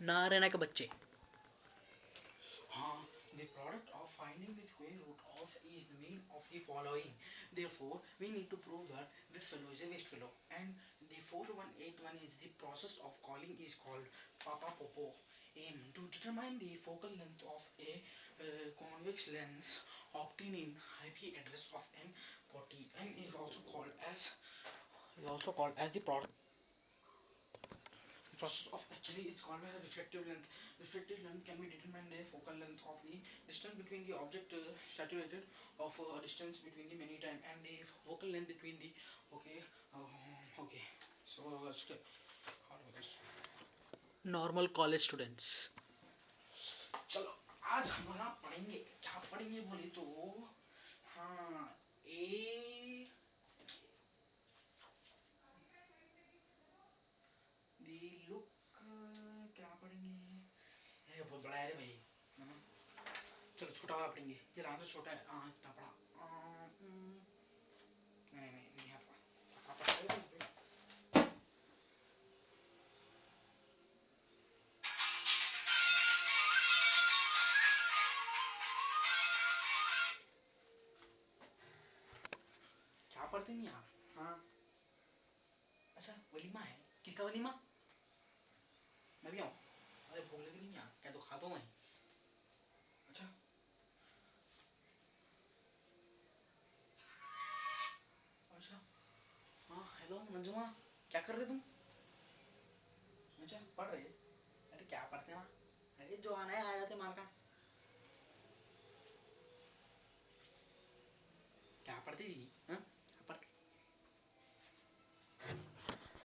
Narayana ke bacche. Haan, the product of finding the square root of is the mean of the following. Therefore, we need to prove that this fellow is a waste fellow. And the 4181 is the process of calling is called Papa Popo. Aim to determine the focal length of a uh, convex lens obtaining IP address of n40. n is also called as is also called as the product the process of actually is called as reflective length. Reflective length can be determined a focal length of the distance between the object uh, saturated of a uh, distance between the many time and the focal length between the okay uh, okay so let's get normal college students चलो आज हम ना पढ़ेंगे क्या पढ़ेंगे अरे बहुत बड़ा है रे भाई। चलो छोटा वाला पढ़ेंगे। ये तो छोटा है। हाँ इतना बड़ा। हम्म, नहीं नहीं नहीं है पढ़ा पढ़ा क्या पढ़ते नहीं आप हाँ। अच्छा वलीमा है। किसका वलीमा? मैं भी आऊँ। अरे भूख लग नहीं यार क्या तो हूँ मैं? अच्छा। अच्छा। हाँ हेलो मंजुमा, क्या कर रहे तुम? अच्छा पढ़ रहे? अरे क्या पढ़ते हैं वहाँ? अरे जो आना है, आ जाते मार का